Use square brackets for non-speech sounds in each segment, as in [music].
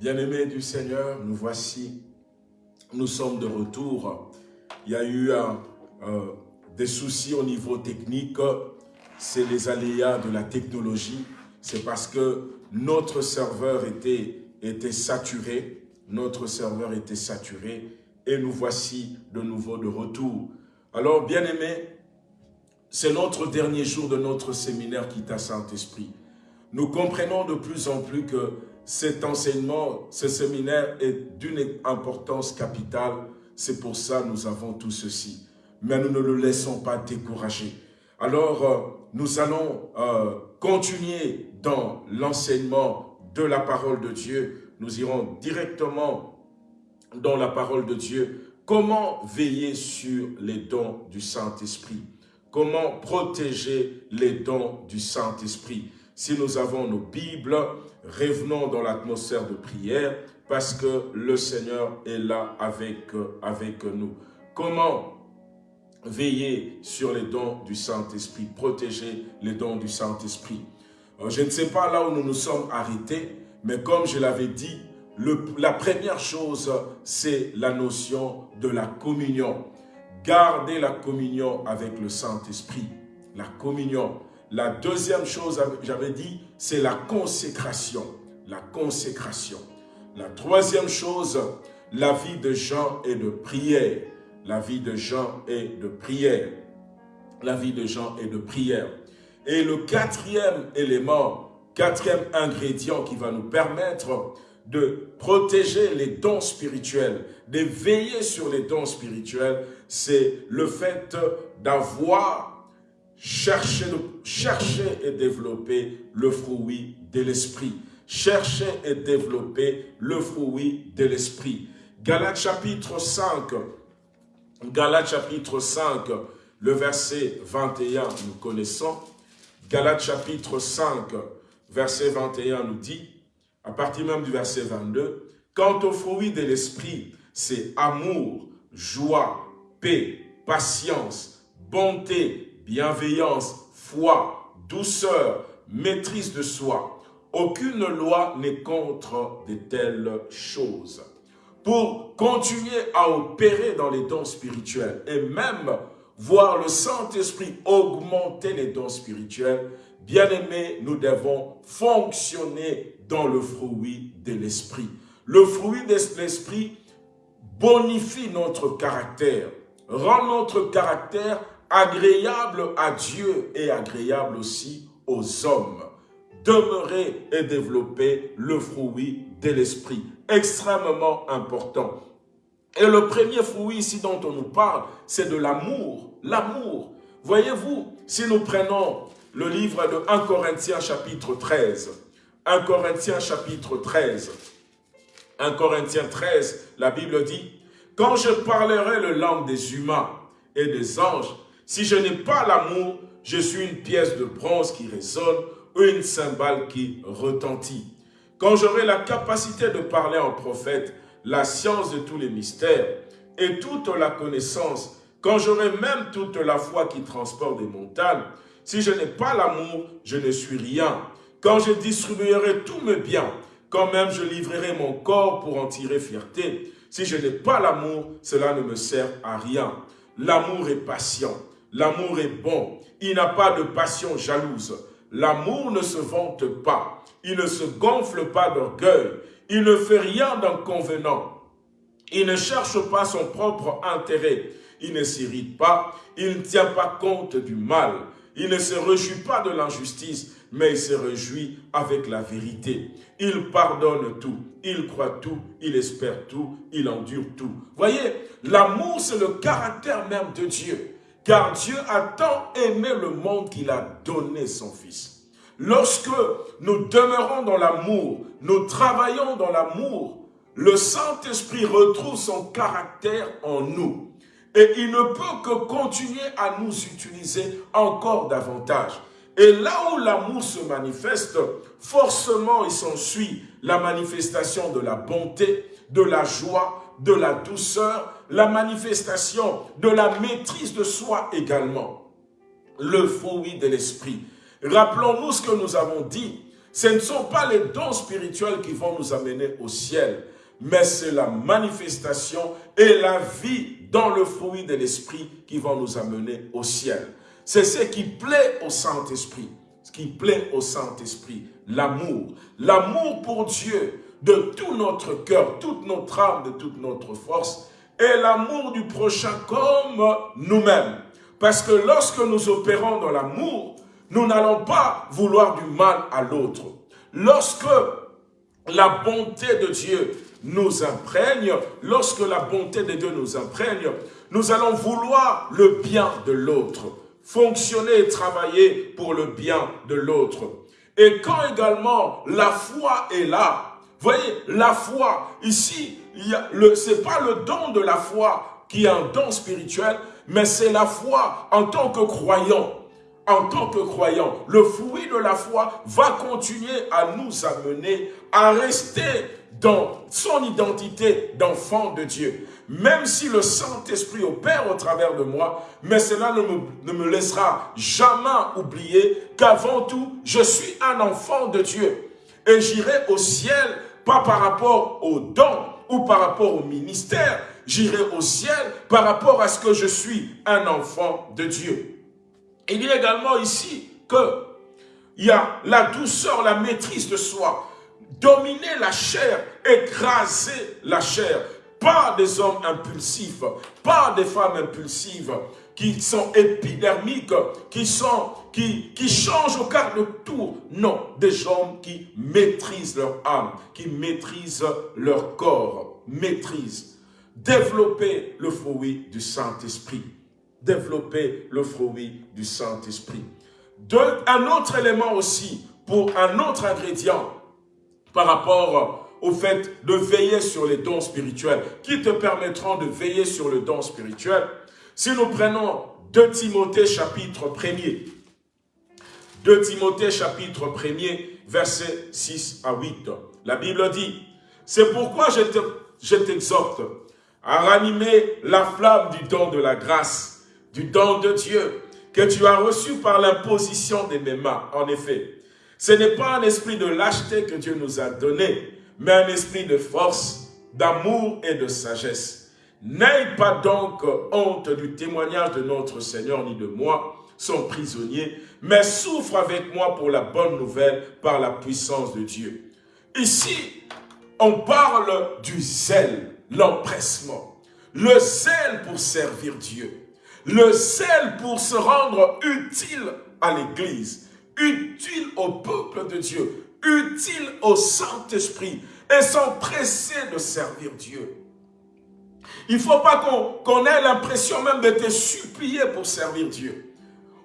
Bien-aimés du Seigneur, nous voici, nous sommes de retour. Il y a eu euh, des soucis au niveau technique, c'est les aléas de la technologie. C'est parce que notre serveur était, était saturé, notre serveur était saturé et nous voici de nouveau de retour. Alors, bien-aimés, c'est notre dernier jour de notre séminaire qui à Saint-Esprit. Nous comprenons de plus en plus que cet enseignement, ce séminaire est d'une importance capitale. C'est pour ça que nous avons tout ceci. Mais nous ne le laissons pas décourager. Alors, euh, nous allons euh, continuer dans l'enseignement de la parole de Dieu. Nous irons directement dans la parole de Dieu. Comment veiller sur les dons du Saint-Esprit? Comment protéger les dons du Saint-Esprit? Si nous avons nos Bibles, revenons dans l'atmosphère de prière parce que le Seigneur est là avec, avec nous. Comment veiller sur les dons du Saint-Esprit, protéger les dons du Saint-Esprit? Euh, Je ne sais pas là où nous nous sommes arrêtés, mais comme je l'avais dit, la première chose, c'est la notion de la communion. Garder la communion avec le Saint-Esprit. La communion. La deuxième chose, j'avais dit, c'est la consécration. La consécration. La troisième chose, la vie de Jean est de prière. La vie de Jean est de prière. La vie de Jean est de prière. Et le quatrième élément, quatrième ingrédient qui va nous permettre de protéger les dons spirituels, de veiller sur les dons spirituels, c'est le fait d'avoir chercher et développer le fruit de l'esprit. Chercher et développer le fruit de l'esprit. Galates chapitre 5, Galates chapitre 5, le verset 21, nous connaissons. Galates chapitre 5, verset 21 nous dit, à partir même du verset 22, Quant au fruit de l'esprit, c'est amour, joie, paix, patience, bonté, bienveillance, foi, douceur, maîtrise de soi. Aucune loi n'est contre de telles choses. Pour continuer à opérer dans les dons spirituels et même voir le Saint-Esprit augmenter les dons spirituels, bien-aimés, nous devons fonctionner dans le fruit de l'esprit. Le fruit de l'esprit bonifie notre caractère, rend notre caractère agréable à Dieu et agréable aussi aux hommes. Demeurer et développer le fruit de l'esprit, extrêmement important. Et le premier fruit ici dont on nous parle, c'est de l'amour. L'amour. Voyez-vous, si nous prenons le livre de 1 Corinthiens chapitre 13, 1 Corinthiens chapitre 13. 1 Corinthiens 13, la Bible dit, « Quand je parlerai le langue des humains et des anges, si je n'ai pas l'amour, je suis une pièce de bronze qui résonne ou une cymbale qui retentit. Quand j'aurai la capacité de parler en prophète, la science de tous les mystères et toute la connaissance, quand j'aurai même toute la foi qui transporte des montagnes, si je n'ai pas l'amour, je ne suis rien. Quand je distribuerai tous mes biens, quand même je livrerai mon corps pour en tirer fierté, si je n'ai pas l'amour, cela ne me sert à rien. L'amour est patient, l'amour est bon, il n'a pas de passion jalouse. L'amour ne se vante pas, il ne se gonfle pas d'orgueil, il ne fait rien d'inconvenant. Il ne cherche pas son propre intérêt, il ne s'irrite pas, il ne tient pas compte du mal, il ne se réjouit pas de l'injustice, mais il se réjouit avec la vérité. Il pardonne tout, il croit tout, il espère tout, il endure tout. Voyez, l'amour c'est le caractère même de Dieu. Car Dieu a tant aimé le monde qu'il a donné son Fils. Lorsque nous demeurons dans l'amour, nous travaillons dans l'amour, le Saint-Esprit retrouve son caractère en nous. Et il ne peut que continuer à nous utiliser encore davantage. Et là où l'amour se manifeste, forcément il s'ensuit la manifestation de la bonté, de la joie, de la douceur, la manifestation de la maîtrise de soi également. Le fruit de l'esprit. Rappelons-nous ce que nous avons dit. ce ne sont pas les dons spirituels qui vont nous amener au ciel, mais c'est la manifestation et la vie dans le fruit de l'Esprit qui vont nous amener au ciel. C'est ce qui plaît au Saint-Esprit, ce qui plaît au Saint-Esprit, l'amour. L'amour pour Dieu de tout notre cœur, toute notre âme, de toute notre force, et l'amour du prochain comme nous-mêmes. Parce que lorsque nous opérons dans l'amour, nous n'allons pas vouloir du mal à l'autre. Lorsque la bonté de Dieu nous imprègne, lorsque la bonté de Dieu nous imprègne, nous allons vouloir le bien de l'autre, fonctionner et travailler pour le bien de l'autre. Et quand également la foi est là, voyez, la foi, ici, ce n'est pas le don de la foi qui est un don spirituel, mais c'est la foi en tant que croyant. En tant que croyant, le fruit de la foi va continuer à nous amener à rester dans son identité d'enfant de Dieu. Même si le Saint-Esprit opère au travers de moi, mais cela ne me, ne me laissera jamais oublier qu'avant tout, je suis un enfant de Dieu. Et j'irai au ciel, pas par rapport aux dons ou par rapport au ministère, j'irai au ciel par rapport à ce que je suis un enfant de Dieu. Il a également ici que il y a la douceur, la maîtrise de soi, dominer la chair, écraser la chair, pas des hommes impulsifs, pas des femmes impulsives qui sont épidermiques, qui sont qui, changent au quart de tour. Non, des hommes qui maîtrisent leur âme, qui maîtrisent leur corps, maîtrisent. Développer le fruit du Saint-Esprit. Développer le fruit du Saint-Esprit. Un autre élément aussi, pour un autre ingrédient, par rapport au fait de veiller sur les dons spirituels, qui te permettront de veiller sur le don spirituel. Si nous prenons 2 Timothée chapitre 1er, 2 Timothée chapitre 1er, versets 6 à 8, la Bible dit, « C'est pourquoi je t'exhorte à ranimer la flamme du don de la grâce, du don de Dieu, que tu as reçu par l'imposition de mes mains. En effet, ce n'est pas un esprit de lâcheté que Dieu nous a donné, mais un esprit de force, d'amour et de sagesse. N'aie pas donc honte du témoignage de notre Seigneur ni de moi, son prisonnier, mais souffre avec moi pour la bonne nouvelle par la puissance de Dieu. Ici, on parle du zèle, l'empressement, le zèle pour servir Dieu, le zèle pour se rendre utile à l'Église, utile au peuple de Dieu, utile au Saint-Esprit et s'empresser de servir Dieu. Il ne faut pas qu'on ait l'impression même de te supplier pour servir Dieu.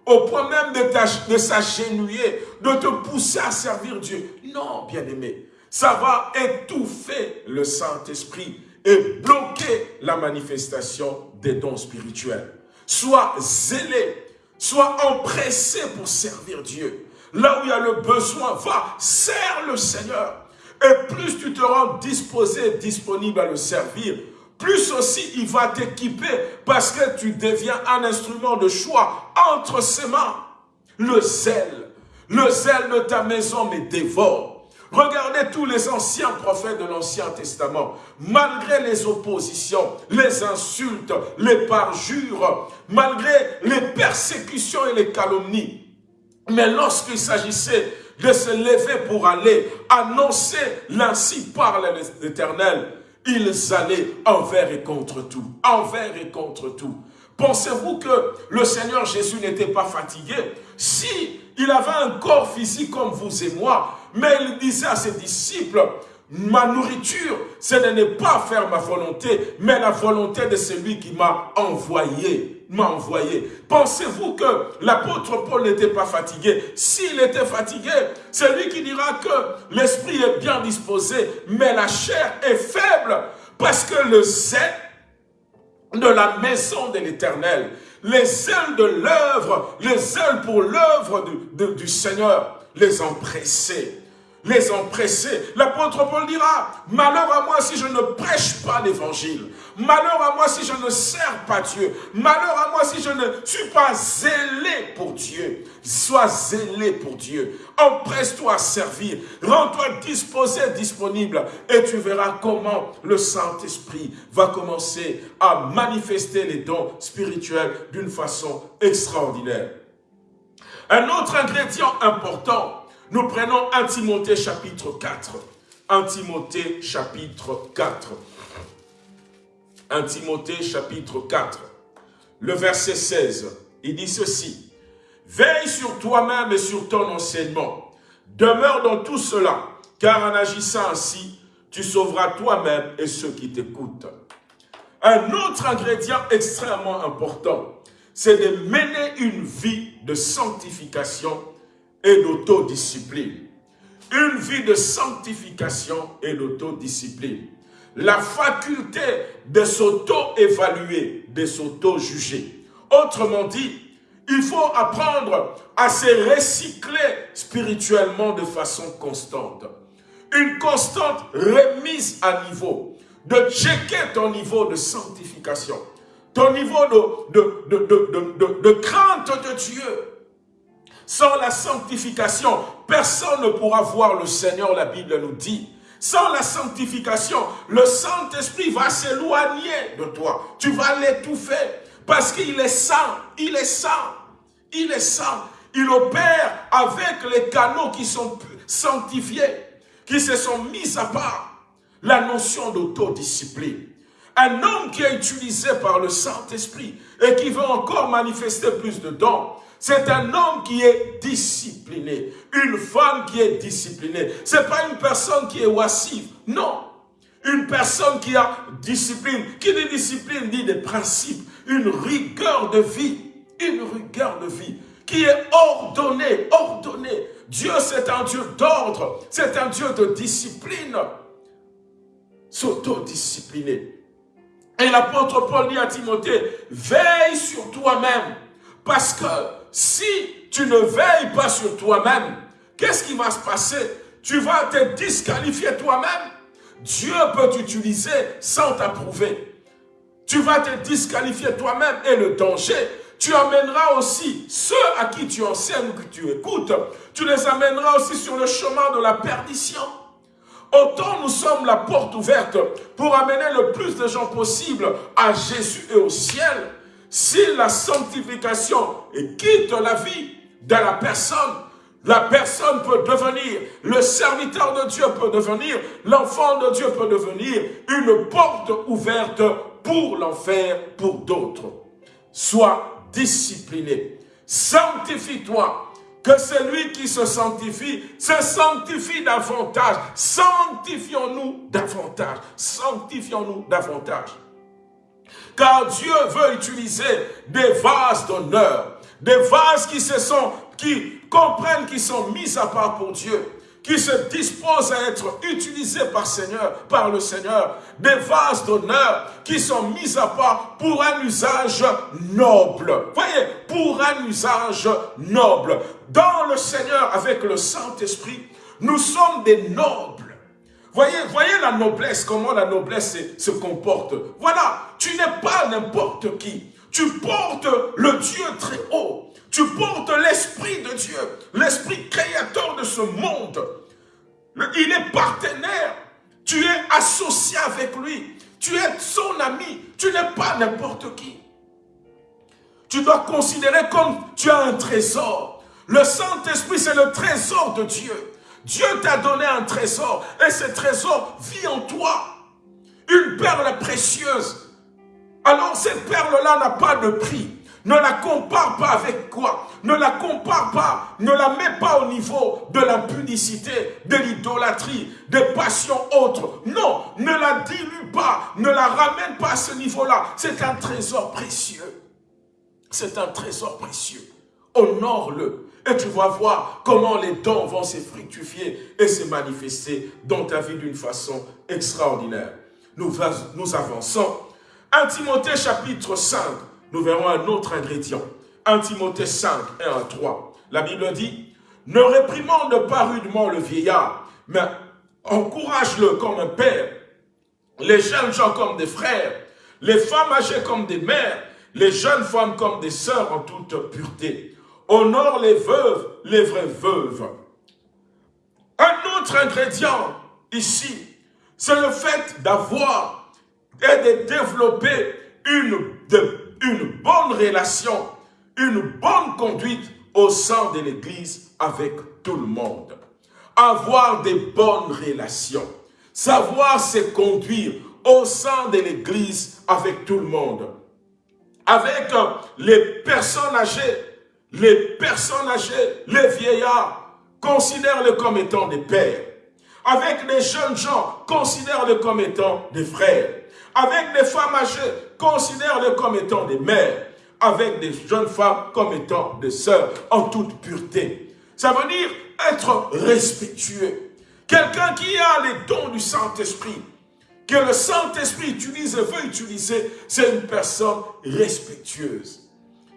Au point même de, de s'agenouiller, de te pousser à servir Dieu. Non, bien-aimé, ça va étouffer le Saint-Esprit et bloquer la manifestation des dons spirituels. Sois zélé Sois empressé pour servir Dieu. Là où il y a le besoin, va, sers le Seigneur. Et plus tu te rends disposé, disponible à le servir, plus aussi il va t'équiper parce que tu deviens un instrument de choix entre ses mains. Le zèle, le zèle de ta maison me dévore. Regardez tous les anciens prophètes de l'Ancien Testament. Malgré les oppositions, les insultes, les parjures, malgré les persécutions et les calomnies, mais lorsqu'il s'agissait de se lever pour aller annoncer l'ainsi parle l'Éternel, ils allaient envers et contre tout, envers et contre tout. Pensez-vous que le Seigneur Jésus n'était pas fatigué? Si il avait un corps physique comme vous et moi, mais il disait à ses disciples, ma nourriture, ce n'est pas faire ma volonté, mais la volonté de celui qui m'a envoyé, m'a envoyé. Pensez-vous que l'apôtre Paul n'était pas fatigué? S'il était fatigué, c'est lui qui dira que l'esprit est bien disposé, mais la chair est faible, parce que le zèle de la maison de l'éternel, les ailes de l'œuvre, les ailes pour l'œuvre du, Seigneur, les empressés les empresser. L'apôtre Paul dira, malheur à moi si je ne prêche pas l'évangile. Malheur à moi si je ne sers pas Dieu. Malheur à moi si je ne suis pas zélé pour Dieu. Sois zélé pour Dieu. Empresse-toi à servir. Rends-toi disposé, disponible. Et tu verras comment le Saint-Esprit va commencer à manifester les dons spirituels d'une façon extraordinaire. Un autre ingrédient important, nous prenons 1 Timothée chapitre 4. 1 Timothée chapitre 4. 1 Timothée chapitre 4, le verset 16, il dit ceci. Veille sur toi-même et sur ton enseignement. Demeure dans tout cela, car en agissant ainsi, tu sauveras toi-même et ceux qui t'écoutent. Un autre ingrédient extrêmement important, c'est de mener une vie de sanctification et d'autodiscipline. Une vie de sanctification et d'autodiscipline la faculté de s'auto-évaluer, de s'auto-juger. Autrement dit, il faut apprendre à se recycler spirituellement de façon constante. Une constante remise à niveau, de checker ton niveau de sanctification, ton niveau de, de, de crainte de Dieu. Sans la sanctification, personne ne pourra voir le Seigneur, la Bible nous dit. Sans la sanctification, le Saint-Esprit va s'éloigner de toi. Tu vas l'étouffer parce qu'il est saint, il est saint, il est saint. Il opère avec les canaux qui sont sanctifiés, qui se sont mis à part. La notion d'autodiscipline. Un homme qui est utilisé par le Saint-Esprit et qui veut encore manifester plus de dons, c'est un homme qui est discipliné, une femme qui est disciplinée. Ce n'est pas une personne qui est oisive, non. Une personne qui a discipline, qui dit discipline dit des principes, une rigueur de vie, une rigueur de vie qui est ordonnée, ordonnée. Dieu c'est un Dieu d'ordre, c'est un Dieu de discipline. S'autodiscipliner. Et l'apôtre Paul dit à Timothée, veille sur toi-même, parce que si tu ne veilles pas sur toi-même, qu'est-ce qui va se passer? Tu vas te disqualifier toi-même. Dieu peut t'utiliser sans t'approuver. Tu vas te disqualifier toi-même et le danger, tu amèneras aussi ceux à qui tu enseignes, que tu écoutes, tu les amèneras aussi sur le chemin de la perdition. Autant nous sommes la porte ouverte pour amener le plus de gens possible à Jésus et au ciel, si la sanctification quitte la vie de la personne, la personne peut devenir, le serviteur de Dieu peut devenir, l'enfant de Dieu peut devenir une porte ouverte pour l'enfer, pour d'autres. Sois discipliné. Sanctifie-toi. Que celui qui se sanctifie, se sanctifie davantage. Sanctifions-nous davantage. Sanctifions-nous davantage. Car Dieu veut utiliser des vases d'honneur, des vases qui se sont, qui comprennent qu'ils sont mis à part pour Dieu, qui se disposent à être utilisés par, par le Seigneur, des vases d'honneur qui sont mis à part pour un usage noble. Voyez, pour un usage noble. Dans le Seigneur, avec le Saint-Esprit, nous sommes des nobles. Voyez, la noblesse, comment la noblesse se, comporte. Voilà, tu n'es pas n'importe qui. Tu portes le Dieu très haut. Tu portes l'Esprit de Dieu, l'Esprit créateur de ce monde. Il est partenaire. Tu es associé avec lui. Tu es son ami. Tu n'es pas n'importe qui. Tu dois considérer comme tu as un trésor. Le Saint-Esprit, c'est le trésor de Dieu. Dieu t'a donné un trésor et ce trésor vit en toi. Une perle précieuse. Alors cette perle-là n'a pas de prix. Ne la compare pas avec quoi Ne la compare pas, ne la mets pas au niveau de l'impudicité, de l'idolâtrie, des passions autres. Non, ne la dilue pas, ne la ramène pas à ce niveau-là. C'est un trésor précieux. C'est un trésor précieux. Honore-le. Et tu vas voir comment les dons vont se fructifier et se manifester dans ta vie d'une façon extraordinaire. Nous, avançons. 1 Timothée chapitre 5, nous verrons un autre ingrédient. 1 Timothée 5, 1 à 3. La Bible dit, « Ne réprimande pas rudement le vieillard, mais encourage-le comme un père, les jeunes gens comme des frères, les femmes âgées comme des mères, les jeunes femmes comme des sœurs en toute pureté. Honore les veuves, les vraies veuves. Un autre ingrédient ici, c'est le fait d'avoir et de développer une, bonne relation, une bonne conduite au sein de l'Église avec tout le monde. Avoir des bonnes relations, savoir se conduire au sein de l'Église avec tout le monde. Avec les personnes âgées, les personnes âgées, les vieillards, considère-les comme étant des pères. Avec les jeunes gens, considère-les comme étant des frères. Avec les femmes âgées, considère-les comme étant des mères. Avec des jeunes femmes comme étant des sœurs, en toute pureté. Ça veut dire être respectueux. Quelqu'un qui a les dons du Saint-Esprit, que le Saint-Esprit utilise et veut utiliser, c'est une personne respectueuse,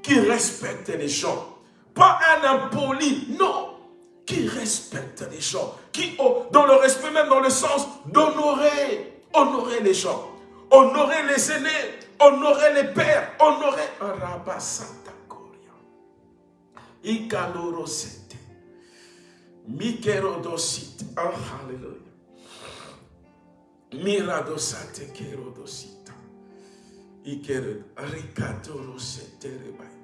qui respecte les gens. Pas un impoli, non, qui respecte les gens, qui, dans le respect même dans le sens d'honorer, honorer les gens, honorer les aînés, honorer les pères, honorer Rabasata Koria. Ikalorosete. Mikerodosite. Oh, hallelujah. Miradosate kerodosita. Ikered. Rikadorosete rebaika.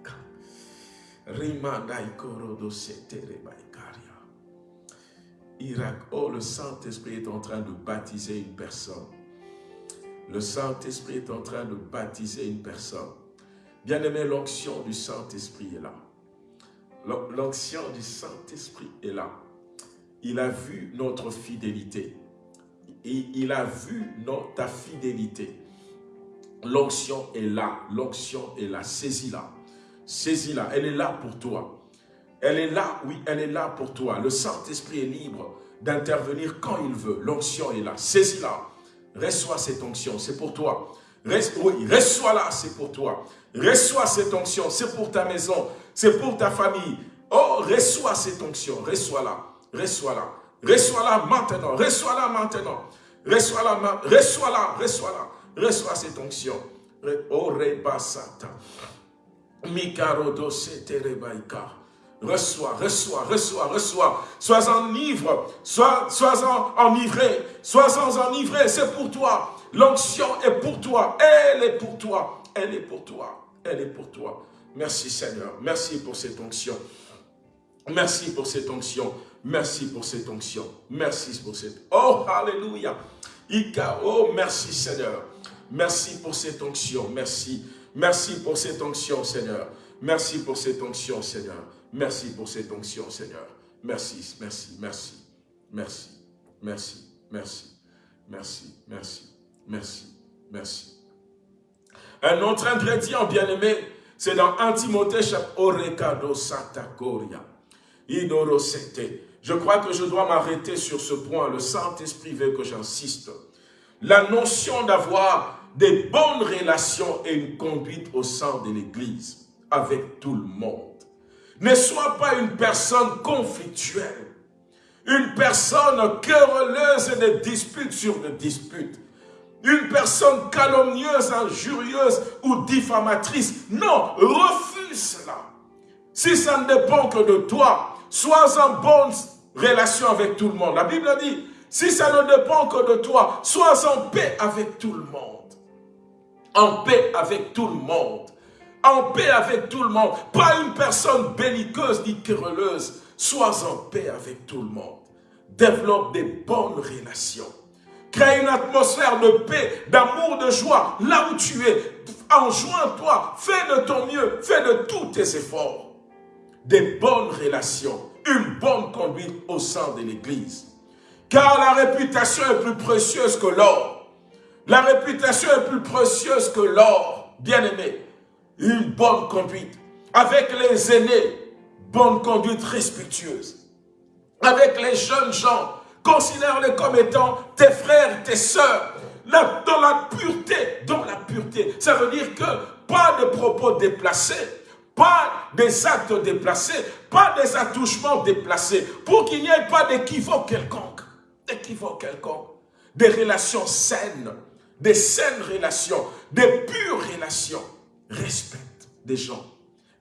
Oh, le Saint-Esprit est en train de baptiser une personne. Le Saint-Esprit est en train de baptiser une personne. Bien-aimé, l'onction du Saint-Esprit est là. L'onction du Saint-Esprit est là. Il a vu notre fidélité. Il a vu ta fidélité. L'onction est là. L'onction est là. Saisis-la. Saisis-la. Elle est là pour toi. Elle est là, oui, elle est là pour toi. Le Saint-Esprit est libre d'intervenir quand il veut. L'onction est là. Saisis-la. Reçois cette onction, c'est pour toi. oui, reçois-la, c'est pour toi. Reçois cette onction, c'est pour ta maison, c'est pour ta famille. Oh, reçois cette onction, reçois-la, reçois-la. Reçois-la maintenant, reçois-la maintenant. Reçois-la, reçois-la, reçois-la. Reçois cette onction. Oh, rebasata. Reçois, reçois, reçois, reçois. Sois enivre, sois, sois en, enivré, sois en enivré, c'est pour toi. L'onction est pour toi, elle est pour toi, elle est pour toi, elle est pour toi. Merci Seigneur, merci pour cette onction. Merci pour cette onction, merci pour cette onction, merci pour cette... Oh, alléluia. Ika, oh, merci Seigneur. Merci pour cette onction, merci. Merci pour cette onction, Seigneur. Merci pour cette onction, Seigneur. Merci pour cette onction, Seigneur. Merci, merci, merci, merci, merci, merci, merci, merci, merci. Un autre ingrédient, bien-aimé, c'est dans Antimothée, Orekado Satakoria. Je crois que je dois m'arrêter sur ce point. Le Saint-Esprit veut que j'insiste. La notion d'avoir des bonnes relations et une conduite au sein de l'Église avec tout le monde. Ne sois pas une personne conflictuelle, une personne querelleuse de disputes sur des disputes, une personne calomnieuse, injurieuse ou diffamatrice. Non, refuse cela. Si ça ne dépend que de toi, sois en bonne relation avec tout le monde. La Bible dit, si ça ne dépend que de toi, sois en paix avec tout le monde. En paix avec tout le monde en paix avec tout le monde. Pas une personne belliqueuse ni querelleuse. Sois en paix avec tout le monde. Développe des bonnes relations. Crée une atmosphère de paix, d'amour, de joie. Là où tu es, enjoins-toi. Fais de ton mieux. Fais de tous tes efforts. Des bonnes relations. Une bonne conduite au sein de l'Église. Car la réputation est plus précieuse que l'or. La réputation est plus précieuse que l'or. Bien-aimé, une bonne conduite. Avec les aînés, bonne conduite respectueuse. Avec les jeunes gens, considère-les comme étant tes frères, tes sœurs, dans la pureté, dans la pureté. Ça veut dire que pas de propos déplacés, pas des actes déplacés, pas des attouchements déplacés, pour qu'il n'y ait pas d'équivoque quelconque. d'équivoque quelconque. Des relations saines, des saines relations, des pures relations. Respecte des gens.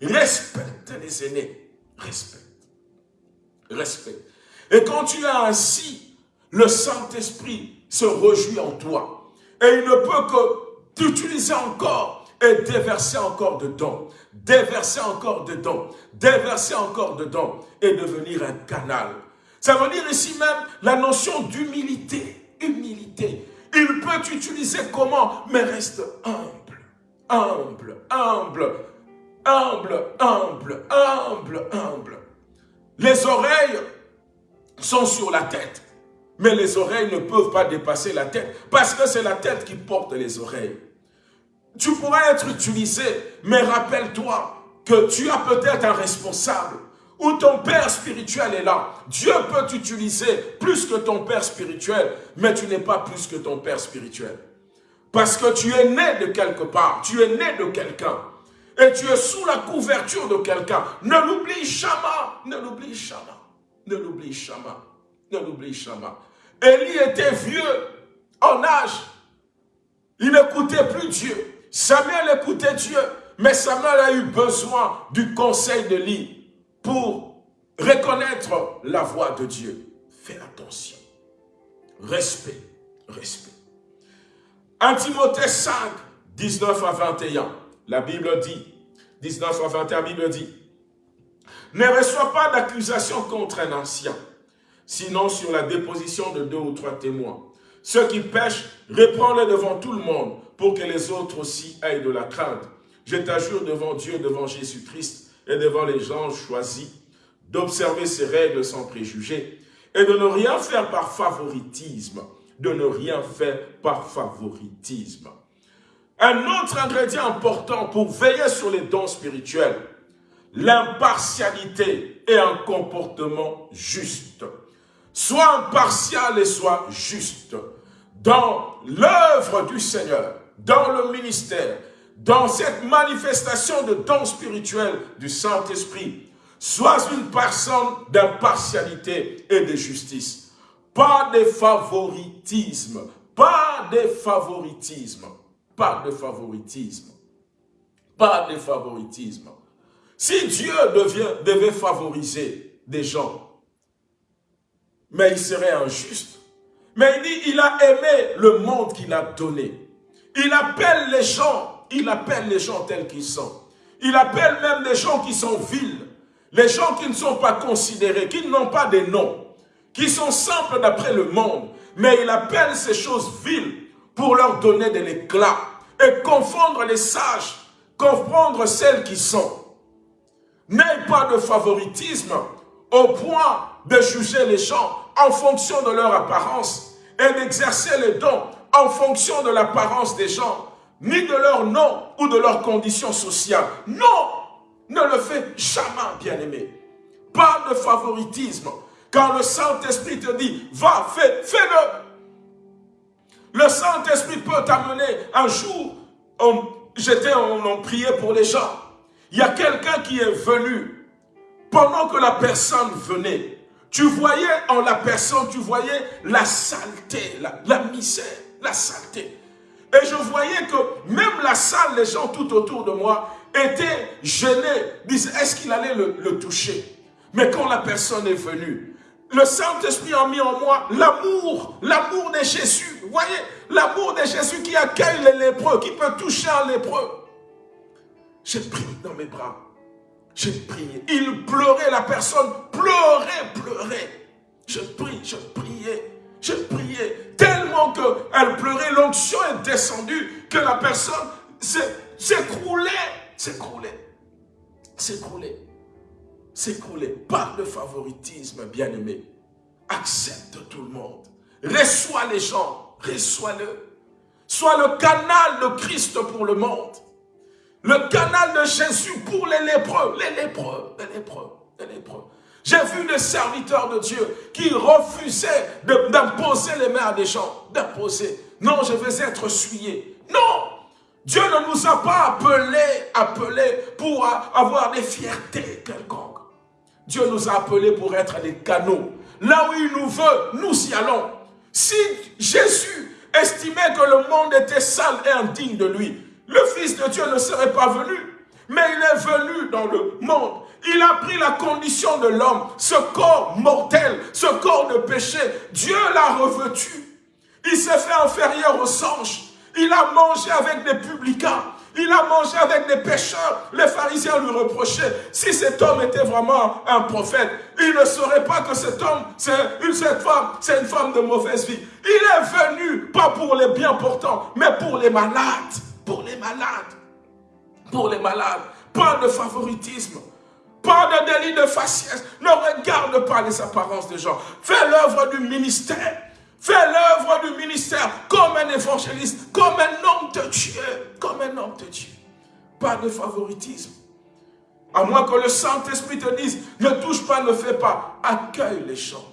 Respecte les aînés. Respecte. Respecte. Et quand tu as ainsi, le Saint-Esprit se réjouit en toi. Et il ne peut que t'utiliser encore et déverser encore dedans, déverser encore dedans, déverser encore dedans et devenir un canal. Ça veut dire ici même la notion d'humilité, humilité. Il peut t'utiliser comment? Mais reste humble, humble, humble, humble, humble, humble, humble. Les oreilles sont sur la tête, mais les oreilles ne peuvent pas dépasser la tête parce que c'est la tête qui porte les oreilles. Tu pourrais être utilisé, mais rappelle-toi que tu as peut-être un responsable ou ton père spirituel est là. Dieu peut t'utiliser plus que ton père spirituel, mais tu n'es pas plus que ton père spirituel. Parce que tu es né de quelque part, tu es né de quelqu'un. Et tu es sous la couverture de quelqu'un. Ne l'oublie jamais, ne l'oublie jamais, ne l'oublie jamais, ne l'oublie jamais. Élie était vieux en âge. Il n'écoutait plus Dieu. Samuel écoutait Dieu, mais Samuel a eu besoin du conseil de lui pour reconnaître la voix de Dieu. Fais attention. Respect, respect. 1 Timothée 5, 19 à 21, la Bible dit, 19 à 21, la Bible dit, ne reçois pas d'accusation contre un ancien, sinon sur la déposition de deux ou trois témoins. Ceux qui pêchent, reprends-les devant tout le monde, pour que les autres aussi aient de la crainte. Je t'assure devant Dieu, devant Jésus-Christ et devant les gens choisis, d'observer ces règles sans préjugés et de ne rien faire par favoritisme, de ne rien faire par favoritisme. Un autre ingrédient important pour veiller sur les dons spirituels, l'impartialité et un comportement juste. Sois impartial et sois juste dans l'œuvre du Seigneur dans le ministère, dans cette manifestation de dons spirituels du Saint-Esprit, sois une personne d'impartialité et de justice. Pas de favoritisme, pas de favoritisme, pas de favoritisme, pas de favoritisme. Si Dieu devient, devait favoriser des gens, mais il serait injuste. Mais il dit, il a aimé le monde qu'il a donné. Il appelle les gens, il appelle les gens tels qu'ils sont. Il appelle même les gens qui sont vils, les gens qui ne sont pas considérés, qui n'ont pas de nom, qui sont simples d'après le monde. Mais il appelle ces choses viles pour leur donner de l'éclat et confondre les sages, confondre celles qui sont. N'aie pas de favoritisme au point de juger les gens en fonction de leur apparence et d'exercer les dons en fonction de l'apparence des gens, ni de leur nom ou de leur condition sociale. Non, ne le fais jamais, bien-aimé. Pas de favoritisme. Quand le Saint-Esprit te dit, va, fais, fais-le. Le Saint-Esprit peut t'amener un jour, j'étais, on, on priait pour les gens. Il y a quelqu'un qui est venu, pendant que la personne venait, tu voyais en la personne, tu voyais la saleté, la misère la saleté. Et je voyais que même la salle, les gens tout autour de moi étaient gênés, disaient est-ce qu'il allait le, toucher? Mais quand la personne est venue, le Saint-Esprit a mis en moi l'amour, l'amour de Jésus. Vous voyez, l'amour de Jésus qui accueille les lépreux, qui peut toucher un lépreux. J'ai prié dans mes bras. J'ai prié. Il pleurait, la personne pleurait, pleurait. Je prie, je priais. Je priais tellement qu'elle pleurait, l'onction est descendue, que la personne s'écroulait, s'écroulait, s'écroulait, s'écroulait. Pas de favoritisme, bien-aimé. Accepte tout le monde. Reçois les gens, reçois-le. Sois le canal de Christ pour le monde. Le canal de Jésus pour les lépreux, les lépreux, les lépreux, les lépreux. J'ai vu des serviteurs de Dieu qui refusaient d'imposer les mains à des gens. D'imposer. Non, je veux être souillé. Non Dieu ne nous a pas appelés, appelés pour avoir des fiertés quelconques. Dieu nous a appelés pour être des canaux. là où il nous veut, nous y allons. Si Jésus estimait que le monde était sale et indigne de lui, le Fils de Dieu ne serait pas venu. Mais il est venu dans le monde. Il a pris la condition de l'homme, ce corps mortel, ce corps de péché. Dieu l'a revêtu. Il s'est fait inférieur aux anges. Il a mangé avec des publicains. Il a mangé avec des pécheurs. Les pharisiens lui reprochaient, si cet homme était vraiment un prophète, il ne saurait pas que cet homme, cette femme, c'est une femme de mauvaise vie. Il est venu, pas pour les bien portants, mais pour les malades. Pour les malades. Pour les malades. Pas de favoritisme. Pas de délit de faciès. Ne regarde pas les apparences des gens. Fais l'œuvre du ministère. Fais l'œuvre du ministère comme un évangéliste, comme un homme de Dieu, comme un homme de Dieu. Pas de favoritisme. À moins que le Saint-Esprit te dise, ne touche pas, ne fais pas. Accueille les gens.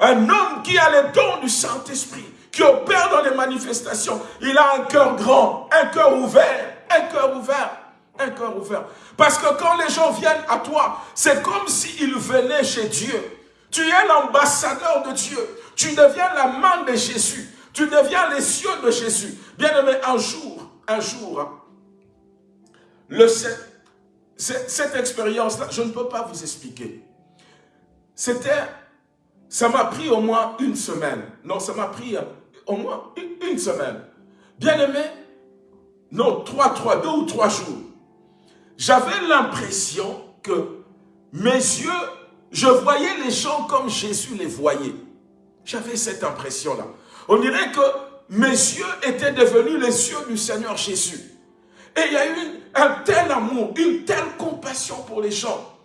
Un homme qui a les dons du Saint-Esprit, qui opère dans les manifestations, il a un cœur grand, un cœur ouvert, un cœur ouvert, un cœur ouvert. Parce que quand les gens viennent à toi, c'est comme s'ils venaient chez Dieu. Tu es l'ambassadeur de Dieu. Tu deviens la main de Jésus. Tu deviens les cieux de Jésus. Bien aimé, un jour, un jour, hein, le, cette, expérience-là, je ne peux pas vous expliquer. C'était, ça m'a pris au moins une semaine. Non, ça m'a pris euh, au moins une, une semaine. Bien aimé, non, trois, trois, deux ou trois jours. J'avais l'impression que mes yeux, je voyais les gens comme Jésus les voyait. J'avais cette impression-là. On dirait que mes yeux étaient devenus les yeux du Seigneur Jésus. Et il y a eu un tel amour, une telle compassion pour les gens.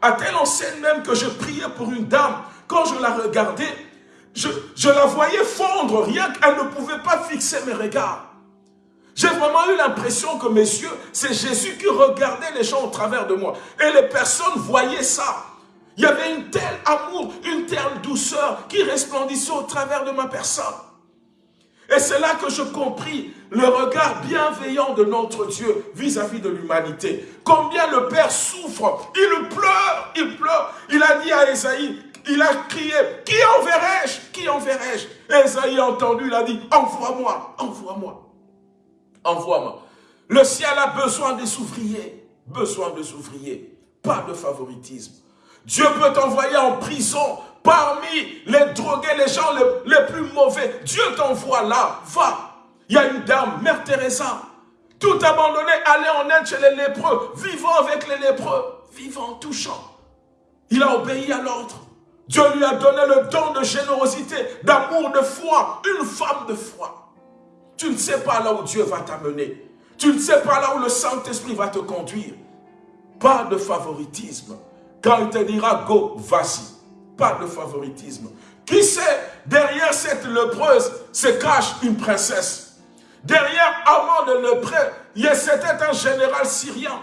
À telle enseigne même que je priais pour une dame. Quand je la regardais, je, je la voyais fondre, rien qu'elle ne pouvait pas fixer mes regards. J'ai vraiment eu l'impression que mes yeux, c'est Jésus qui regardait les gens au travers de moi. Et les personnes voyaient ça. Il y avait une telle amour, une telle douceur qui resplendissait au travers de ma personne. Et c'est là que je compris le regard bienveillant de notre Dieu vis-à-vis de l'humanité. Combien le Père souffre, il pleure, il pleure. Il a dit à Esaïe, il a crié, qui enverrai-je? Qui enverrai-je Esaïe a entendu, il a dit, envoie-moi, envoie-moi, envoie-moi. Le ciel a besoin des ouvriers, besoin des ouvriers, pas de favoritisme. Dieu peut t'envoyer en prison parmi les drogués, les gens les, plus mauvais. Dieu t'envoie là, va. Il y a une dame, Mère Teresa, tout abandonné, aller en Inde chez les lépreux, vivant avec les lépreux, vivant, touchant. Il a obéi à l'ordre. Dieu lui a donné le don de générosité, d'amour, de foi, une femme de foi. Tu ne sais pas là où Dieu va t'amener. Tu ne sais pas là où le Saint-Esprit va te conduire. Pas de favoritisme. Quand il te dira go, vas-y. Pas de favoritisme. Qui sait, derrière cette lépreuse se cache une princesse. Derrière Amand de lépreux, c'était un général syrien.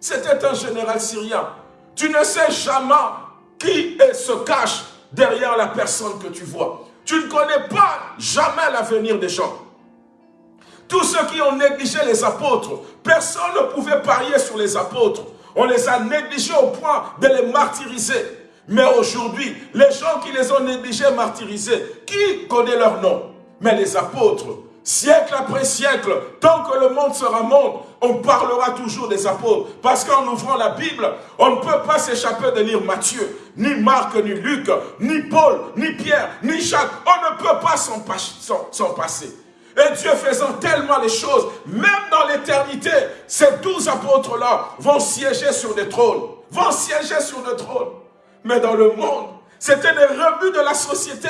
C'était un général syrien. Tu ne sais jamais qui se cache derrière la personne que tu vois. Tu ne connais pas jamais l'avenir des gens. Tous ceux qui ont négligé les apôtres, personne ne pouvait parier sur les apôtres. On les a négligés au point de les martyriser. Mais aujourd'hui, les gens qui les ont négligés, martyrisés, qui connaît leur nom? Mais les apôtres, siècle après siècle, tant que le monde sera monde, on parlera toujours des apôtres. Parce qu'en ouvrant la Bible, on ne peut pas s'échapper de lire Matthieu, ni Marc, ni Luc, ni Paul, ni Pierre, ni Jacques. On ne peut pas s'en passer. Et Dieu faisant tellement les choses, même dans l'éternité, ces douze apôtres-là vont siéger sur des trônes. Vont siéger sur des trônes. Mais dans le monde, c'était des rebuts de la société.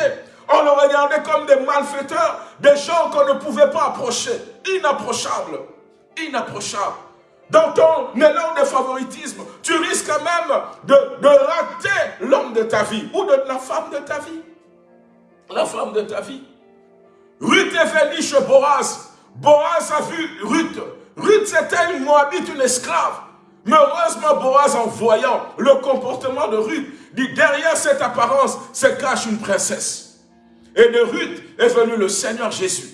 On le regardait comme des malfaiteurs, des gens qu'on ne pouvait pas approcher. Inapprochables. Inapprochables. Dans ton élan de favoritisme, tu risques même de, de rater l'homme de ta vie ou la femme de ta vie. La femme de ta vie. Ruth est venue chez Boaz. Boaz a vu Ruth. Ruth, c'était une Moabite, une esclave. Mais heureusement, Boaz, en voyant le comportement de Ruth, dit derrière cette apparence se cache une princesse. Et de Ruth est venu le Seigneur Jésus.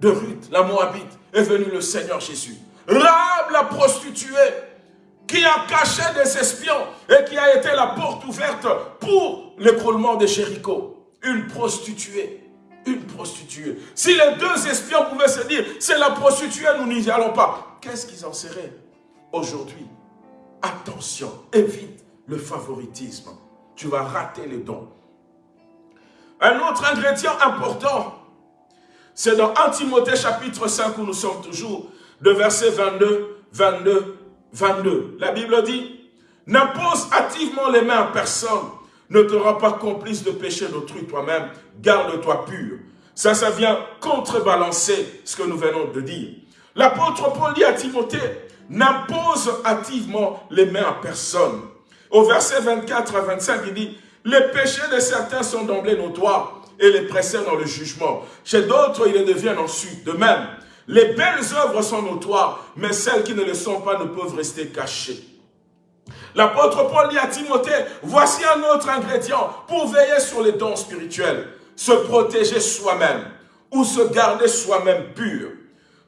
De Ruth, la Moabite, est venu le Seigneur Jésus. Rahab, la prostituée, qui a caché des espions et qui a été la porte ouverte pour l'écroulement de Jéricho, une prostituée, une prostituée. Si les deux espions pouvaient se dire, c'est la prostituée, nous n'y allons pas, qu'est-ce qu'ils en seraient aujourd'hui? Attention, évite le favoritisme. Tu vas rater les dons. Un autre ingrédient important, c'est dans 1 Timothée chapitre 5 où nous sommes toujours, de verset 22, 22, 22. La Bible dit, N'impose activement les mains à personne, ne te rends pas complice de péché d'autrui toi-même, garde-toi pur. Ça, ça vient contrebalancer ce que nous venons de dire. L'apôtre Paul dit à Timothée, n'impose activement les mains à personne. Au verset 24 à 25, il dit, les péchés de certains sont d'emblée notoires et les précèdent dans le jugement. Chez d'autres, ils le deviennent ensuite. De même, les belles œuvres sont notoires, mais celles qui ne le sont pas ne peuvent rester cachées. L'apôtre Paul dit à Timothée, voici un autre ingrédient pour veiller sur les dons spirituels. Se protéger soi-même ou se garder soi-même pur.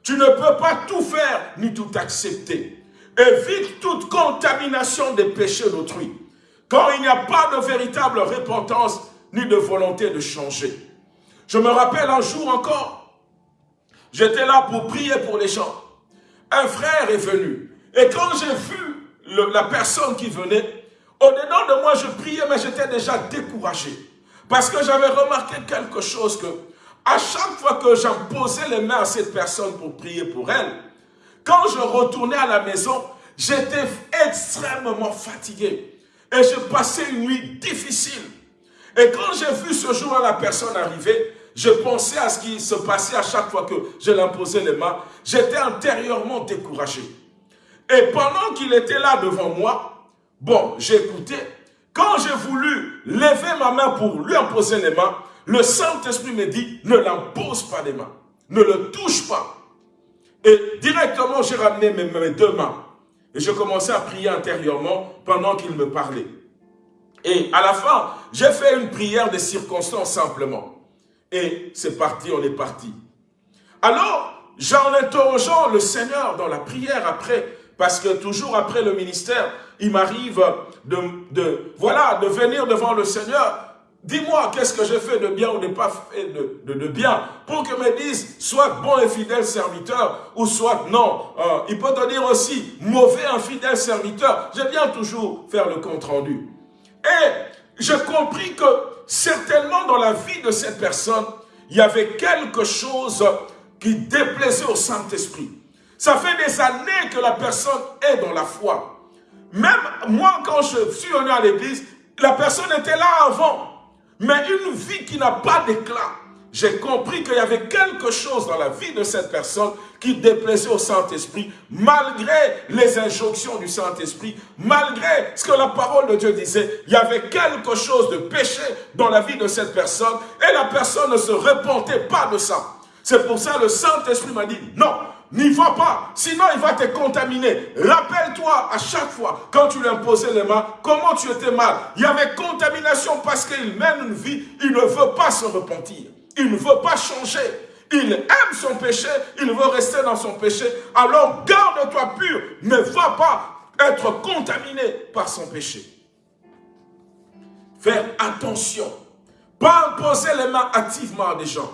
Tu ne peux pas tout faire ni tout accepter. Évite toute contamination des péchés d'autrui. Quand il n'y a pas de véritable repentance ni de volonté de changer. Je me rappelle un jour encore, j'étais là pour prier pour les gens. Un frère est venu. Et quand j'ai vu la personne qui venait, au-dedans de moi, je priais, mais j'étais déjà découragé. Parce que j'avais remarqué quelque chose que, à chaque fois que j'imposais les mains à cette personne pour prier pour elle, quand je retournais à la maison, j'étais extrêmement fatigué. Et je passais une nuit difficile. Et quand j'ai vu ce jour-là la personne arriver, je pensais à ce qui se passait à chaque fois que je l'imposais les mains. J'étais intérieurement découragé. Et pendant qu'il était là devant moi, bon, j'écoutais. Quand j'ai voulu lever ma main pour lui imposer les mains, le Saint-Esprit me dit, ne l'impose pas les mains. Ne le touche pas. Et directement, j'ai ramené mes, deux mains. Et je commençais à prier intérieurement pendant qu'il me parlait. Et à la fin, j'ai fait une prière de circonstances simplement. Et c'est parti, on est parti. Alors, j'en interrogeant le Seigneur dans la prière après, parce que toujours après le ministère, il m'arrive de, voilà, de venir devant le Seigneur. Dis-moi, qu'est-ce que j'ai fait de bien ou de pas fait de, de, bien Pour que me dise, soit bon et fidèle serviteur, ou soit non. Euh, il peut te dire aussi, mauvais infidèle serviteur. Je viens toujours faire le compte-rendu. Et j'ai compris que certainement dans la vie de cette personne, il y avait quelque chose qui déplaisait au Saint-Esprit. Ça fait des années que la personne est dans la foi. Même moi, quand je suis venu à l'église, la personne était là avant. Mais une vie qui n'a pas d'éclat. J'ai compris qu'il y avait quelque chose dans la vie de cette personne qui déplaisait au Saint-Esprit, malgré les injonctions du Saint-Esprit, malgré ce que la parole de Dieu disait, il y avait quelque chose de péché dans la vie de cette personne, et la personne ne se repentait pas de ça. C'est pour ça que le Saint-Esprit m'a dit, non, n'y va pas, sinon il va te contaminer. Rappelle-toi à chaque fois, quand tu lui imposais les mains, comment tu étais mal. Il y avait contamination parce qu'il mène une vie, il ne veut pas se repentir. Il ne veut pas changer. Il aime son péché, il veut rester dans son péché. Alors garde-toi pur, ne va pas être contaminé par son péché. Faire attention. Pas imposer les mains activement à des gens.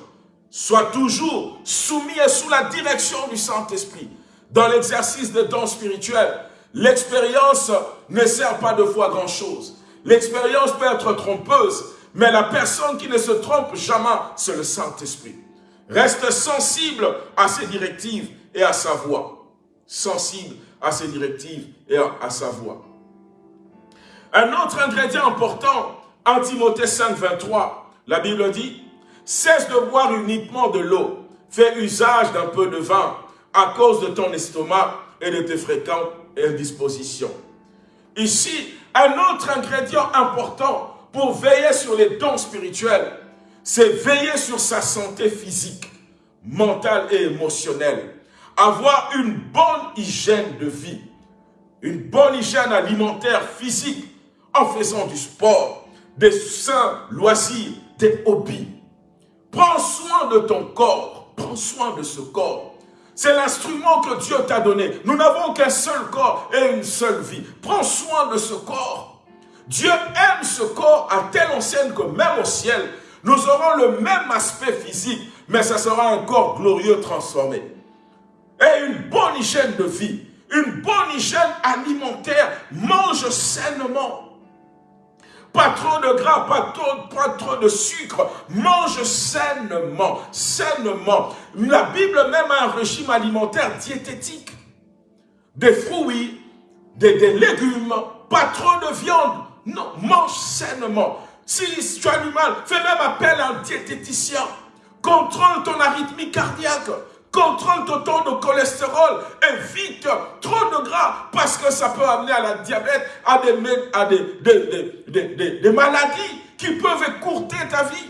Sois toujours soumis et sous la direction du Saint-Esprit. Dans l'exercice des dons spirituels, l'expérience ne sert pas de fois grand-chose. L'expérience peut être trompeuse, mais la personne qui ne se trompe jamais, c'est le Saint-Esprit. Reste sensible à ses directives et à sa voix. Sensible à ses directives et à sa voix. Un autre ingrédient important, en Timothée 5, 23, la Bible dit, Cesse de boire uniquement de l'eau. Fais usage d'un peu de vin à cause de ton estomac et de tes fréquentes indispositions. Ici, un autre ingrédient important pour veiller sur les dons spirituels, c'est veiller sur sa santé physique, mentale et émotionnelle. Avoir une bonne hygiène de vie, une bonne hygiène alimentaire physique en faisant du sport, des sains loisirs, des hobbies. Prends soin de ton corps. Prends soin de ce corps. C'est l'instrument que Dieu t'a donné. Nous n'avons qu'un seul corps et une seule vie. Prends soin de ce corps. Dieu aime ce corps à telle enseigne que même au ciel, nous aurons le même aspect physique, mais ce sera un corps glorieux transformé. Et une bonne hygiène de vie, une bonne hygiène alimentaire, mange sainement. Pas trop de gras, pas trop, de sucre. Mange sainement, sainement. La Bible même a un régime alimentaire diététique. Des fruits, des, des légumes, pas trop de viande. Non, mange sainement. Si tu as du mal, fais même appel à un diététicien. Contrôle ton arythmie cardiaque. Contrôle ton taux de cholestérol. Évite trop de gras parce que ça peut amener à la diabète, à des, maladies qui peuvent écourter ta vie.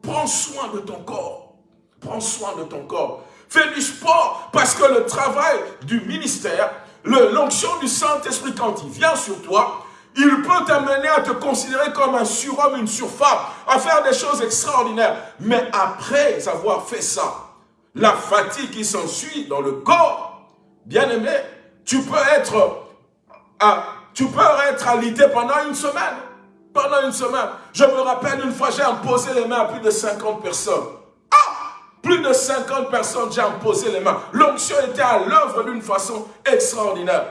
Prends soin de ton corps. Prends soin de ton corps. Fais du sport parce que le travail du ministère, l'onction du Saint-Esprit quand il vient sur toi, il peut t'amener à te considérer comme un surhomme, une surfemme, à faire des choses extraordinaires. Mais après avoir fait ça, la fatigue qui s'ensuit dans le corps, bien aimé, tu peux être, à, tu peux être alité pendant une semaine. Pendant une semaine. Je me rappelle une fois, j'ai imposé les mains à plus de 50 personnes. Ah Plus de 50 personnes, j'ai imposé les mains. L'onction était à l'œuvre d'une façon extraordinaire.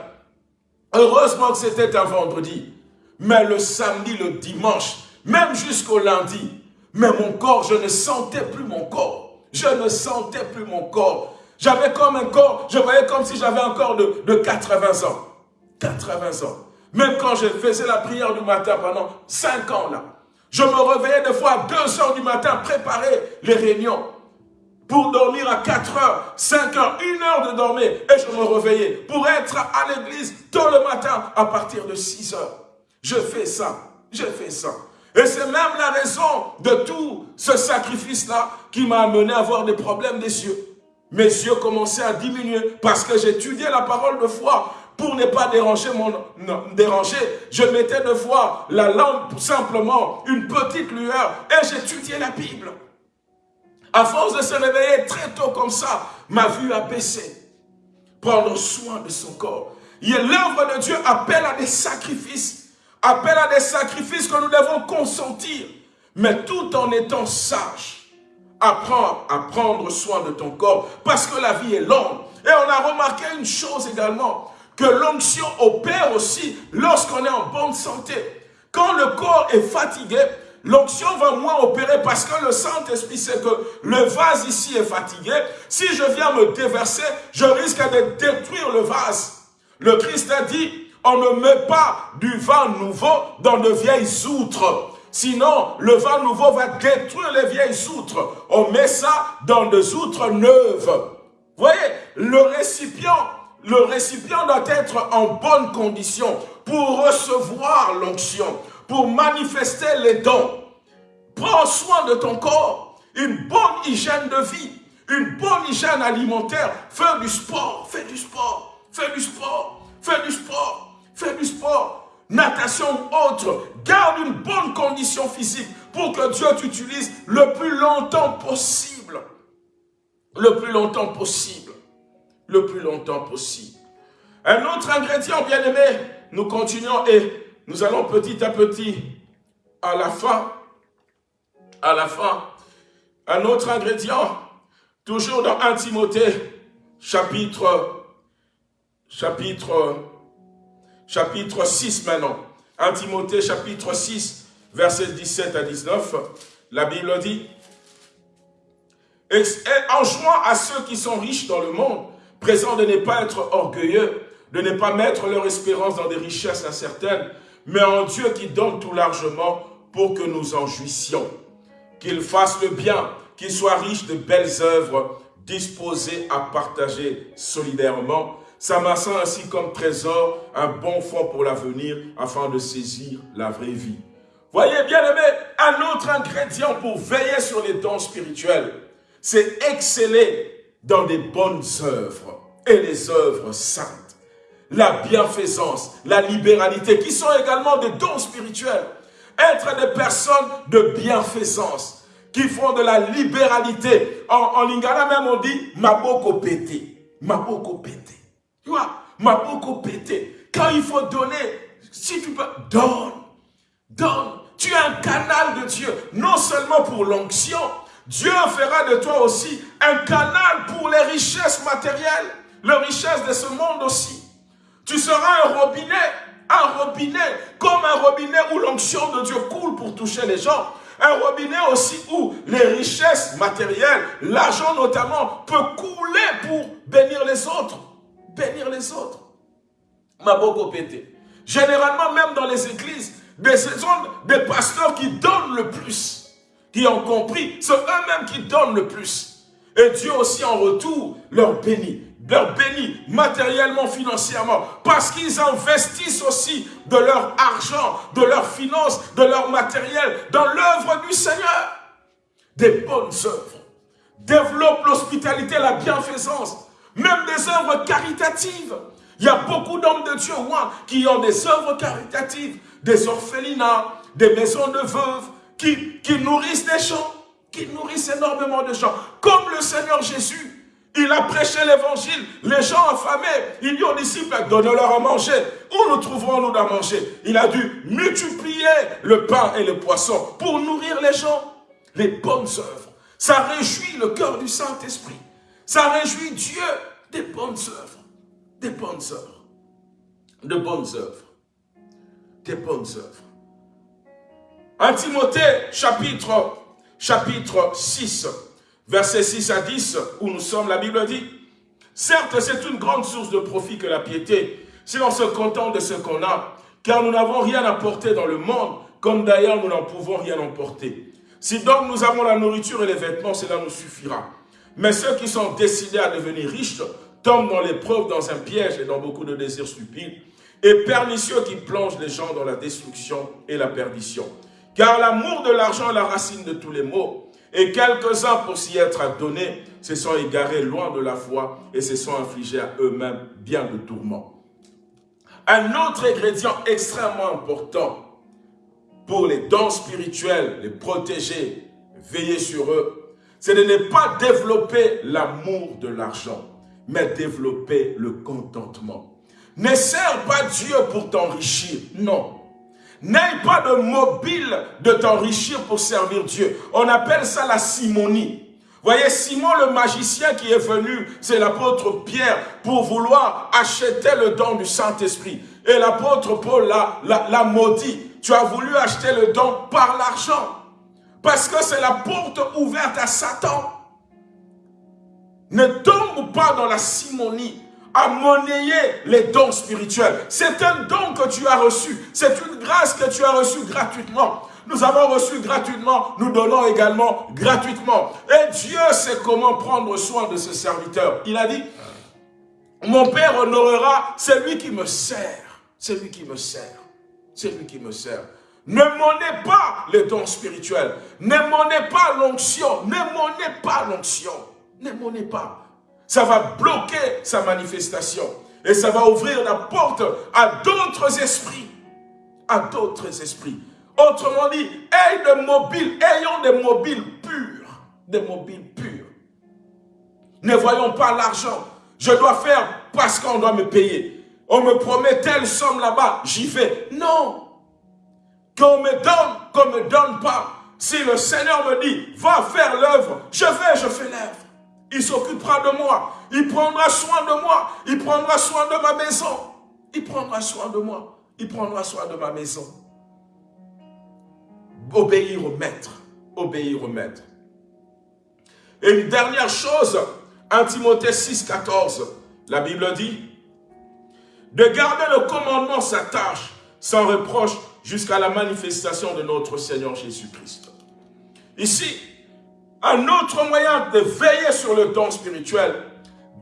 Heureusement que c'était un vendredi. Mais le samedi, le dimanche, même jusqu'au lundi, mais mon corps, je ne sentais plus mon corps. Je ne sentais plus mon corps. J'avais comme un corps, je voyais comme si j'avais un corps de, de 80 ans. 80 ans. Même quand je faisais la prière du matin pendant 5 ans je me réveillais des fois à 2 heures du matin, préparer les réunions pour dormir à 4 heures, 5 heures, 1 heure de dormir. Et je me réveillais pour être à l'église tôt le matin à partir de 6 heures. Je fais ça, je fais ça. Et c'est même la raison de tout ce sacrifice-là qui m'a amené à avoir des problèmes des yeux. Mes yeux commençaient à diminuer parce que j'étudiais la parole de foi pour ne pas déranger mon déranger. Je mettais de fois la lampe simplement une petite lueur et j'étudiais la Bible. À force de se réveiller très tôt comme ça, ma vue a baissé. Prendre soin de son corps. L'œuvre de Dieu appelle à des sacrifices. Appelle à des sacrifices que nous devons consentir. Mais tout en étant sage. Apprends à prendre soin de ton corps. Parce que la vie est longue. Et on a remarqué une chose également. Que l'onction opère aussi lorsqu'on est en bonne santé. Quand le corps est fatigué, l'onction va moins opérer parce que le Saint-Esprit sait que le vase ici est fatigué. Si je viens me déverser, je risque de détruire le vase. Le Christ a dit, on ne met pas du vin nouveau dans de vieilles outres. Sinon, le vin nouveau va détruire les vieilles outres. On met ça dans des outres neuves. Vous voyez, le récipient, le récipient doit être en bonne condition pour recevoir l'onction pour manifester les dons. Prends soin de ton corps, une bonne hygiène de vie, une bonne hygiène alimentaire. Fais du sport, fais du sport, fais du sport, fais du sport, fais du sport. Natation autre, garde une bonne condition physique pour que Dieu t'utilise le plus longtemps possible. Le plus longtemps possible. Le plus longtemps possible. Un autre ingrédient, bien aimé, nous continuons et nous allons petit à petit, à la fin, à la fin, un autre ingrédient, toujours dans 1 Timothée, chapitre, chapitre, chapitre 6 maintenant. 1 Timothée, chapitre 6, versets 17 à 19, la Bible dit, et en jouant à ceux qui sont riches dans le monde, présent de ne pas être orgueilleux, de ne pas mettre leur espérance dans des richesses incertaines, mais en Dieu qui donne tout largement pour que nous en jouissions. Qu'il fasse le bien, qu'il soit riche de belles œuvres, disposé à partager solidairement, s'amassant ainsi comme trésor un bon fond pour l'avenir afin de saisir la vraie vie. Voyez bien aimé, un autre ingrédient pour veiller sur les dons spirituels, c'est exceller dans des bonnes œuvres et les œuvres saintes la bienfaisance, la libéralité, qui sont également des dons spirituels. Être des personnes de bienfaisance, qui font de la libéralité. En, lingala même on dit « maboko pété »,« maboko pété ». Tu vois, maboko pété. Quand il faut donner, si tu peux, donne. Donne. Tu es un canal de Dieu, non seulement pour l'onction, Dieu fera de toi aussi un canal pour les richesses matérielles, les richesses de ce monde aussi. Tu seras un robinet, un robinet, comme un robinet où l'onction de Dieu coule pour toucher les gens. Un robinet aussi où les richesses matérielles, l'argent notamment, peut couler pour bénir les autres. Bénir les autres. Ma beaucoup pété. Généralement, même dans les églises, des, des pasteurs qui donnent le plus, qui ont compris, c'est eux-mêmes qui donnent le plus. Et Dieu aussi en retour leur bénit leur bénit matériellement, financièrement, parce qu'ils investissent aussi de leur argent, de leurs finances, de leur matériel dans l'œuvre du Seigneur. Des bonnes œuvres. Développe l'hospitalité, la bienfaisance, même des œuvres caritatives. Il y a beaucoup d'hommes de Dieu qui ont des œuvres caritatives, des orphelinats, des maisons de veuves, qui, nourrissent des gens, qui nourrissent énormément de gens, comme le Seigneur Jésus il a prêché l'évangile. Les gens affamés, il dit aux disciples, donnez-leur à manger. Où nous trouverons-nous à manger? Il a dû multiplier le pain et le poisson pour nourrir les gens. Les bonnes œuvres. Ça réjouit le cœur du Saint-Esprit. Ça réjouit Dieu des bonnes œuvres. Des bonnes œuvres. De bonnes œuvres. Des bonnes œuvres. En Timothée, chapitre, chapitre 6, Verset 6 à 10, où nous sommes, la Bible dit, « Certes, c'est une grande source de profit que la piété, si l'on se contente de ce qu'on a, car nous n'avons rien à porter dans le monde, comme d'ailleurs nous n'en pouvons rien emporter. Si donc nous avons la nourriture et les vêtements, cela nous suffira. Mais ceux qui sont décidés à devenir riches tombent dans l'épreuve, dans un piège et dans beaucoup de désirs stupides, et pernicieux qui plongent les gens dans la destruction et la perdition. Car l'amour de l'argent est la racine de tous les maux, et quelques-uns, pour s'y être adonnés, se sont égarés loin de la foi et se sont infligés à eux-mêmes bien de tourments. Un autre ingrédient extrêmement important pour les dons spirituels, les protéger, veiller sur eux, c'est de ne pas développer l'amour de l'argent, mais développer le contentement. Ne sers pas Dieu pour t'enrichir, non. N'aie pas de mobile de t'enrichir pour servir Dieu. On appelle ça la simonie. Voyez, Simon le magicien qui est venu, c'est l'apôtre Pierre, pour vouloir acheter le don du Saint-Esprit. Et l'apôtre Paul l'a maudit. Tu as voulu acheter le don par l'argent. Parce que c'est la porte ouverte à Satan. Ne tombe pas dans la simonie à monnayer les dons spirituels. C'est un don que tu as reçu. C'est une grâce que tu as reçue gratuitement. Nous avons reçu gratuitement, nous donnons également gratuitement. Et Dieu sait comment prendre soin de ce serviteur. Il a dit, mon Père honorera celui qui me sert. Celui qui me sert. Celui qui me sert. Ne monnez pas les dons spirituels. Ne monnez pas l'onction. Ne monnez pas l'onction. Ne monnez pas ça va bloquer sa manifestation. Et ça va ouvrir la porte à d'autres esprits. À d'autres esprits. Autrement dit, ayez des mobiles, ayons des mobiles purs. Des mobiles purs. Ne voyons pas l'argent. Je dois faire parce qu'on doit me payer. On me promet telle somme là-bas, j'y vais. Non. Qu'on me donne, qu'on ne me donne pas. Si le Seigneur me dit, va faire l'œuvre, je vais, je fais l'œuvre. Il s'occupera de moi. Il prendra soin de moi. Il prendra soin de ma maison. Il prendra soin de moi. Il prendra soin de ma maison. Obéir au maître. Obéir au maître. Et une dernière chose, 1 Timothée 6, 14, la Bible dit, de garder le commandement sa tâche sans reproche jusqu'à la manifestation de notre Seigneur Jésus-Christ. Ici, un autre moyen de veiller sur le don spirituel,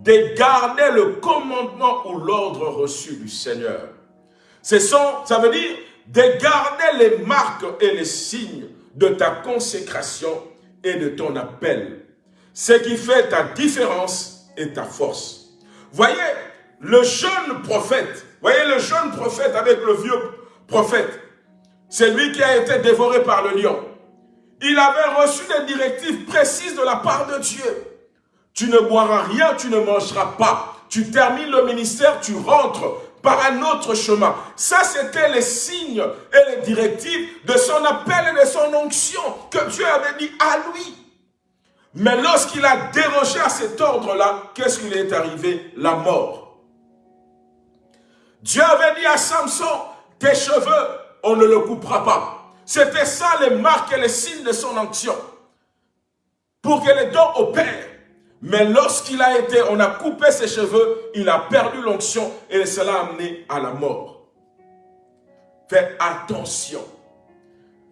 de garder le commandement ou l'ordre reçu du Seigneur. ça veut dire de garder les marques et les signes de ta consécration et de ton appel. Ce qui fait ta différence et ta force. Voyez, le jeune prophète, voyez le jeune prophète avec le vieux prophète, c'est lui qui a été dévoré par le lion. Il avait reçu des directives précises de la part de Dieu. Tu ne boiras rien, tu ne mangeras pas. Tu termines le ministère, tu rentres. par un autre chemin. Ça, c'était les signes et les directives de son appel et de son onction que Dieu avait dit à lui. Mais lorsqu'il a dérogé à cet ordre-là, qu'est-ce qui est arrivé? La mort. Dieu avait dit à Samson, tes cheveux, on ne le coupera pas. C'était ça les marques et les signes de son onction. Pour que les dons opèrent. Mais lorsqu'il a été, on a coupé ses cheveux, il a perdu l'onction et cela a amené à la mort. Fais attention.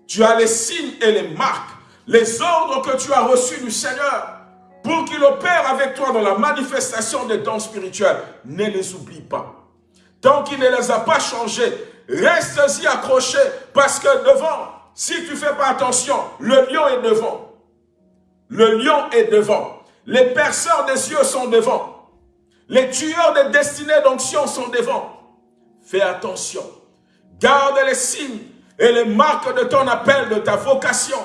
Tu as les signes et les marques, les ordres que tu as reçus du Seigneur pour qu'il opère avec toi dans la manifestation des dons spirituels. Ne les oublie pas. Tant qu'il ne les a pas changés, reste-y accroché parce que devant, si tu ne fais pas attention, le lion est devant. Le lion est devant. Les perceurs des yeux sont devant. Les tueurs des destinées d'onction sont devant. Fais attention. Garde les signes et les marques de ton appel, de ta vocation,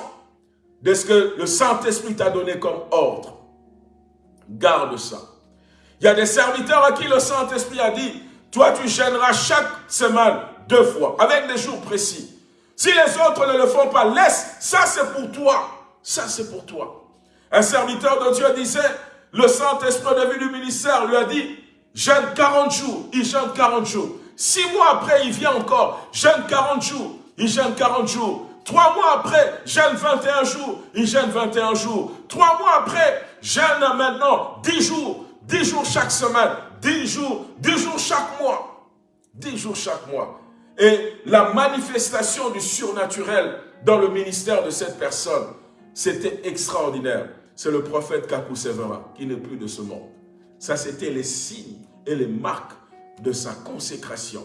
de ce que le Saint-Esprit t'a donné comme ordre. Garde ça. Il y a des serviteurs à qui le Saint-Esprit a dit, toi tu gêneras chaque semaine deux fois, avec des jours précis. Si les autres ne le font pas, laisse, ça c'est pour toi. Ça c'est pour toi. Un serviteur de Dieu disait, le Saint-Esprit de vie du ministère lui a dit, jeûne 40 jours, il jeûne 40 jours. Six mois après, il vient encore, jeûne 40 jours, il jeûne 40 jours. Trois mois après, jeûne 21 jours, il jeûne 21 jours. Trois mois après, jeûne maintenant 10 jours, 10 jours chaque semaine, 10 jours, 10 jours chaque mois. 10 jours chaque mois. Et la manifestation du surnaturel dans le ministère de cette personne, c'était extraordinaire c'est le prophète Kakou Severa, qui n'est plus de ce monde. Ça, c'était les signes et les marques de sa consécration.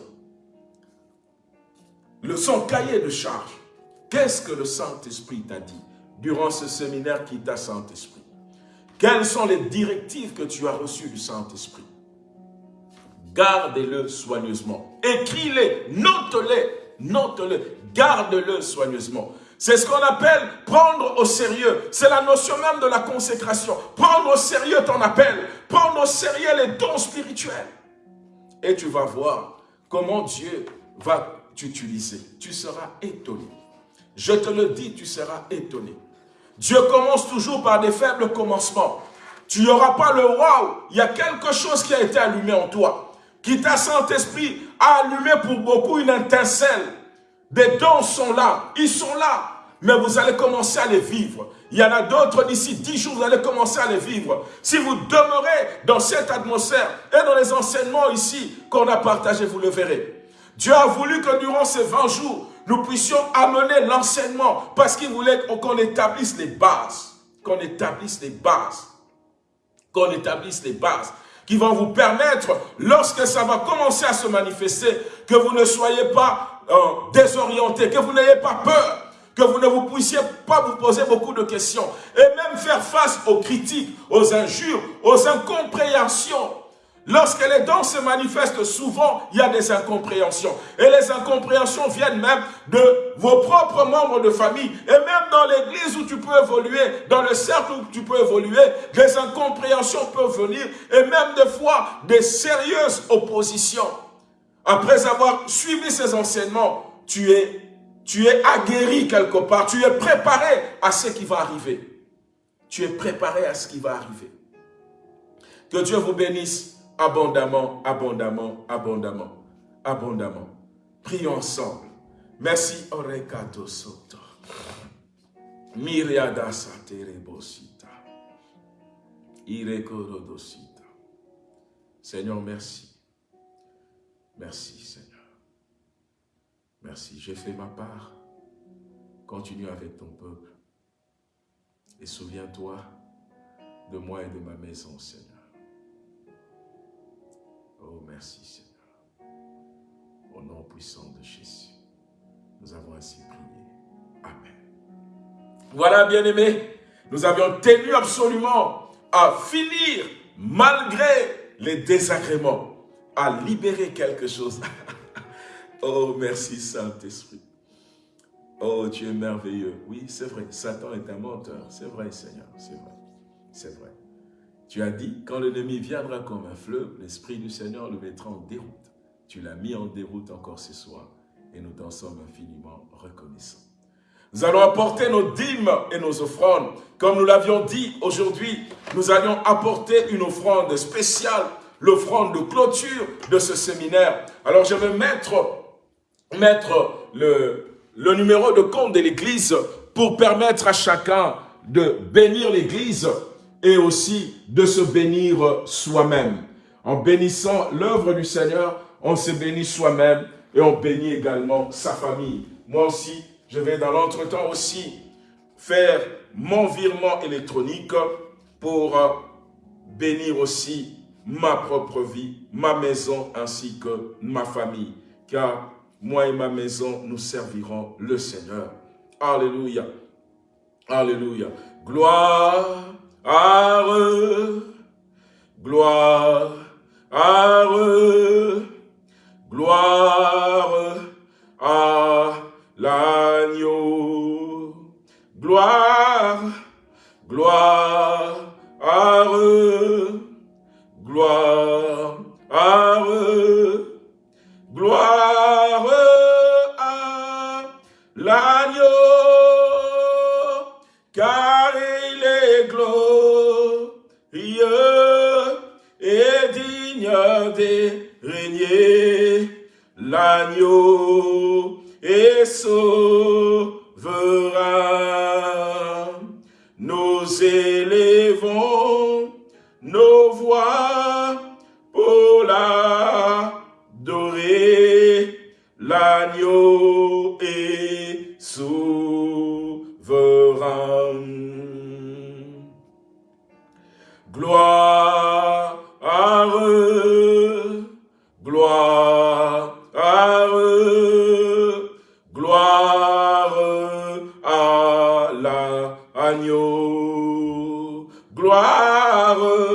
Le son cahier de charge. Qu'est-ce que le Saint-Esprit t'a dit durant ce séminaire qui t'a Saint-Esprit? Quelles sont les directives que tu as reçues du Saint-Esprit? Gardez-le soigneusement. Écris-les, note-les, note-les, garde-le soigneusement. C'est ce qu'on appelle prendre au sérieux. C'est la notion même de la consécration. Prendre au sérieux ton appel. Prendre au sérieux les dons spirituels. Et tu vas voir comment Dieu va t'utiliser. Tu seras étonné. Je te le dis, tu seras étonné. Dieu commence toujours par des faibles commencements. Tu n'auras pas le waouh. Il y a quelque chose qui a été allumé en toi. Qui t'a Saint-Esprit a allumé pour beaucoup une étincelle des dons sont là, ils sont là, mais vous allez commencer à les vivre. Il y en a d'autres d'ici dix jours, vous allez commencer à les vivre. Si vous demeurez dans cette atmosphère et dans les enseignements ici qu'on a partagés, vous le verrez. Dieu a voulu que durant ces 20 jours, nous puissions amener l'enseignement parce qu'il voulait qu'on établisse les bases. Qu'on établisse les bases. Qu'on établisse les bases qui vont vous permettre, lorsque ça va commencer à se manifester, que vous ne soyez pas euh, désorienté, que vous n'ayez pas peur, que vous ne vous puissiez pas vous poser beaucoup de questions et même faire face aux critiques, aux injures, aux incompréhensions. Lorsque les dons se manifestent, souvent, il y a des incompréhensions. Et les incompréhensions viennent même de vos propres membres de famille. Et même dans l'église où tu peux évoluer, dans le cercle où tu peux évoluer, des incompréhensions peuvent venir. Et même des fois, des sérieuses oppositions. Après avoir suivi ces enseignements, tu es, tu es aguerri quelque part, tu es préparé à ce qui va arriver. Tu es préparé à ce qui va arriver. Que Dieu vous bénisse abondamment, abondamment, abondamment, abondamment. Prions ensemble. Merci, Orekato Soto. Miriada Saterebosita. Irekorodosita. Seigneur, merci. Merci Seigneur. Merci, j'ai fait ma part. Continue avec ton peuple. Et souviens-toi de moi et de ma maison, Seigneur. Oh, merci Seigneur. Au nom puissant de Jésus, nous avons ainsi prié. Amen. Voilà, bien-aimés, nous avions tenu absolument à finir malgré les désagréments à libérer quelque chose. [laughs] oh, merci Saint-Esprit. Oh, tu es merveilleux. Oui, c'est vrai, Satan est un menteur. C'est vrai, Seigneur, c'est vrai. C'est vrai. Tu as dit, quand l'ennemi viendra comme un fleuve, l'Esprit du Seigneur le mettra en déroute. Tu l'as mis en déroute encore ce soir et nous t'en sommes infiniment reconnaissants. Nous allons apporter nos dîmes et nos offrandes. Comme nous l'avions dit aujourd'hui, nous allions apporter une offrande spéciale, l'offrande de clôture de ce séminaire. Alors je vais mettre, le, le numéro de compte de l'Église pour permettre à chacun de bénir l'Église et aussi de se bénir soi-même. En bénissant l'œuvre du Seigneur, on se bénit soi-même et on bénit également sa famille. Moi aussi, je vais dans l'entretemps aussi faire mon virement électronique pour euh, bénir aussi ma propre vie, ma maison ainsi que ma famille. Car moi et ma maison, nous servirons le Seigneur. Alléluia. Alléluia. Gloire, gloire, gloire à l'agneau. Gloire, gloire, gloire, gloire régner l'agneau et sauvera. Nous élevons nos voix pour l'adorer, l'agneau est souverain. Gloire gloire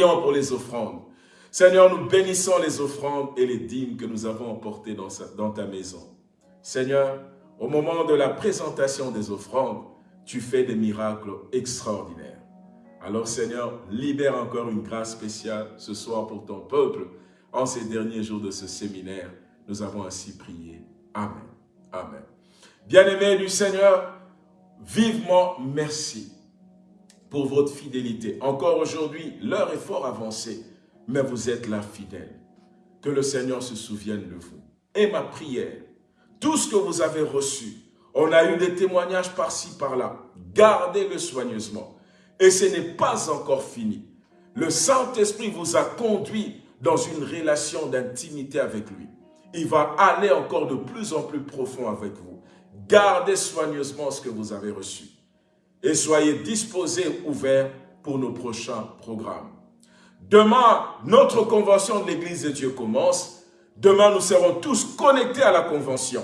Pour les offrandes. Seigneur, nous bénissons les offrandes et les dîmes que nous avons emportées dans, dans ta maison. Seigneur, au moment de la présentation des offrandes, tu fais des miracles extraordinaires. Alors Seigneur, libère encore une grâce spéciale ce soir pour ton peuple. En ces derniers jours de ce séminaire, nous avons ainsi prié. Amen. Amen. Bien-aimés du Seigneur, vivement merci pour votre fidélité. Encore aujourd'hui, l'heure est fort avancée, mais vous êtes là fidèles. Que le Seigneur se souvienne de vous. Et ma prière, tout ce que vous avez reçu, on a eu des témoignages par-ci, par-là. Gardez-le soigneusement. Et ce n'est pas encore fini. Le Saint-Esprit vous a conduit dans une relation d'intimité avec lui. Il va aller encore de plus en plus profond avec vous. Gardez soigneusement ce que vous avez reçu. Et soyez disposés, ouverts pour nos prochains programmes. Demain, notre convention de l'Église de Dieu commence. Demain, nous serons tous connectés à la convention.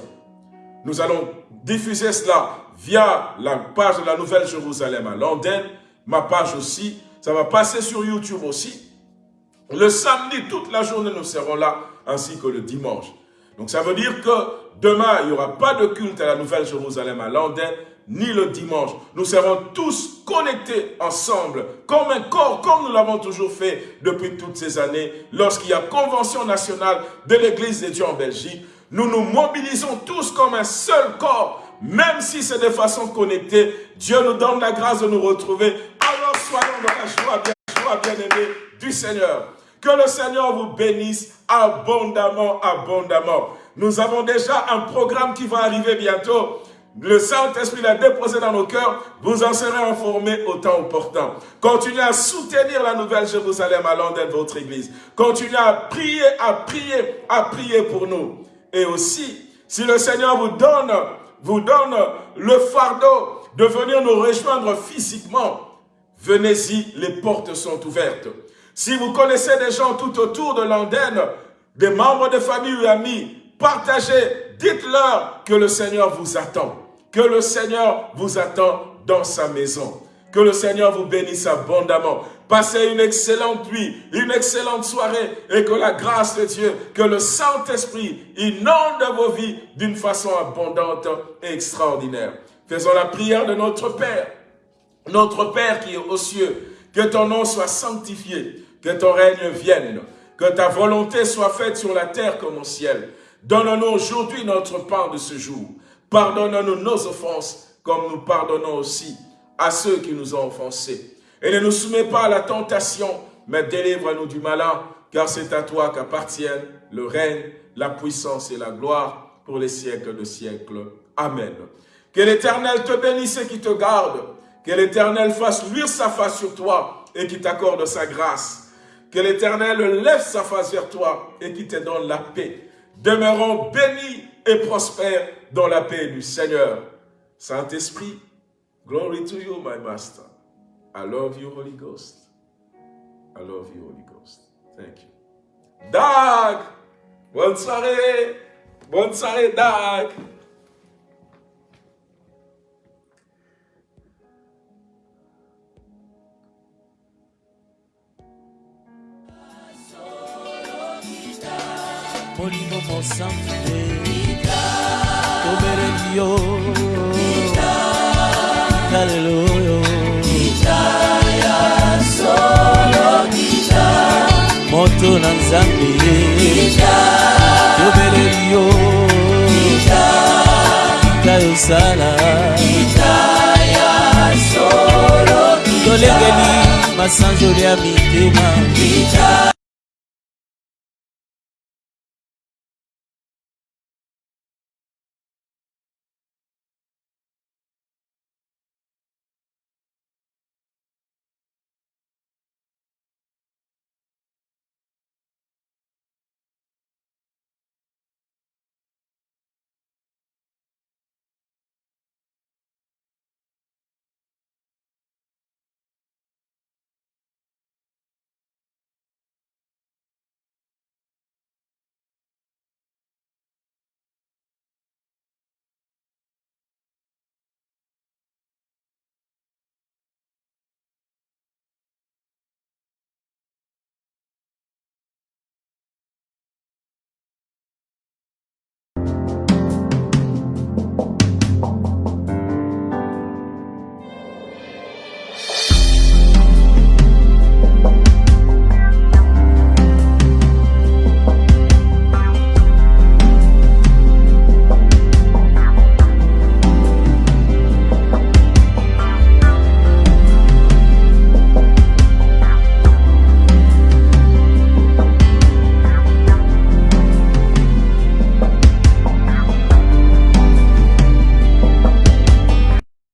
Nous allons diffuser cela via la page de la Nouvelle Jérusalem à Londres, ma page aussi. Ça va passer sur YouTube aussi. Le samedi, toute la journée, nous serons là, ainsi que le dimanche. Donc ça veut dire que demain, il n'y aura pas de culte à la Nouvelle Jérusalem à Londres, ni le dimanche. Nous serons tous connectés ensemble, comme un corps, comme nous l'avons toujours fait depuis toutes ces années. Lorsqu'il y a convention nationale de l'Église de Dieu en Belgique, nous nous mobilisons tous comme un seul corps, même si c'est de façon connectée. Dieu nous donne la grâce de nous retrouver. Alors soyons dans la joie, bien, joie bien-aimée du Seigneur. Que le Seigneur vous bénisse abondamment, abondamment. Nous avons déjà un programme qui va arriver bientôt. Le Saint-Esprit l'a déposé dans nos cœurs, vous en serez informés au temps opportun. Continuez à soutenir la Nouvelle Jérusalem à Londres, votre Église. Continuez à prier, à prier, à prier pour nous. Et aussi, si le Seigneur vous donne, vous donne le fardeau de venir nous rejoindre physiquement, venez-y, les portes sont ouvertes. Si vous connaissez des gens tout autour de l'Andenne, des membres de famille ou amis, partagez, dites-leur que le Seigneur vous attend. Que le Seigneur vous attend dans sa maison. Que le Seigneur vous bénisse abondamment. Passez une excellente nuit, une excellente soirée et que la grâce de Dieu, que le Saint-Esprit inonde vos vies d'une façon abondante et extraordinaire. Faisons la prière de notre Père. Notre Père qui est aux cieux, que ton nom soit sanctifié, que ton règne vienne, que ta volonté soit faite sur la terre comme au ciel. Donne-nous aujourd'hui notre pain de ce jour. Pardonne-nous nos offenses, comme nous pardonnons aussi à ceux qui nous ont offensés. Et ne nous soumets pas à la tentation, mais délivre-nous du malin, car c'est à toi qu'appartiennent le règne, la puissance et la gloire pour les siècles de siècles. Amen. Que l'Éternel te bénisse et qui te garde. Que l'Éternel fasse luire sa face sur toi et qui t'accorde sa grâce. Que l'Éternel lève sa face vers toi et qui te donne la paix. Demeurons bénis et prospère dans la paix du Seigneur. Saint-Esprit, glory to you, my master. I love you, Holy Ghost. I love you, Holy Ghost. Thank you. Dag! Bonne soirée! Bonne soirée, Dag! avec yo. Alléluia Guitar ya solo guitar Moto na nzambe Guitar Yobeleli yo. Guitar Kayo sala. Guitar ya solo guitar Tolengeli masanjo ya mitema. Guitar